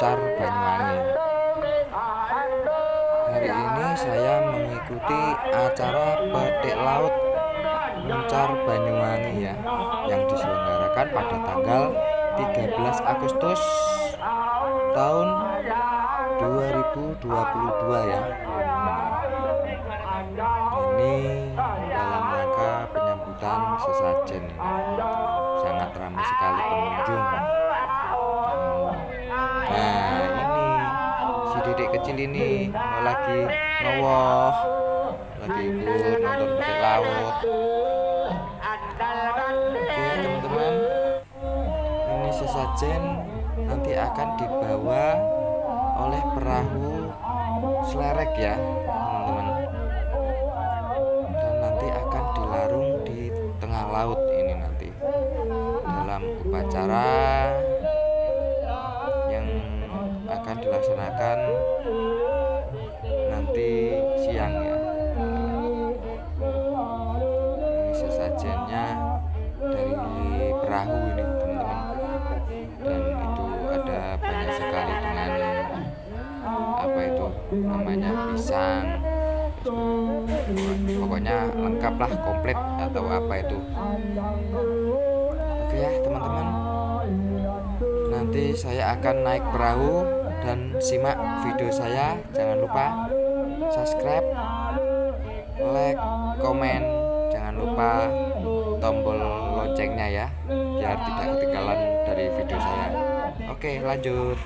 Muncar Banyuwangi. Hari ini saya mengikuti acara petik laut Muncar Banyuwangi ya Yang diselenggarakan pada tanggal 13 Agustus tahun 2022 ya ini dalam rangka penyambutan sesajen. Sangat ramai sekali pengunjung ini lagi ngewoh lagi ikut nonton petik laut. Oke teman-teman. Ini sesajen nanti akan dibawa oleh perahu selerek ya teman-teman. Dan nanti akan dilarung di tengah laut ini nanti dalam upacara akan dilaksanakan nanti siang ya. Ini sesajennya dari perahu ini teman-teman. Dan itu ada banyak sekali dengan apa itu namanya pisang. Pokoknya lengkap lah komplit atau apa itu. Oke ya teman-teman. Nanti saya akan naik perahu dan simak video saya. Jangan lupa subscribe like komen. Jangan lupa tombol loncengnya ya biar tidak ketinggalan dari video saya. Oke lanjut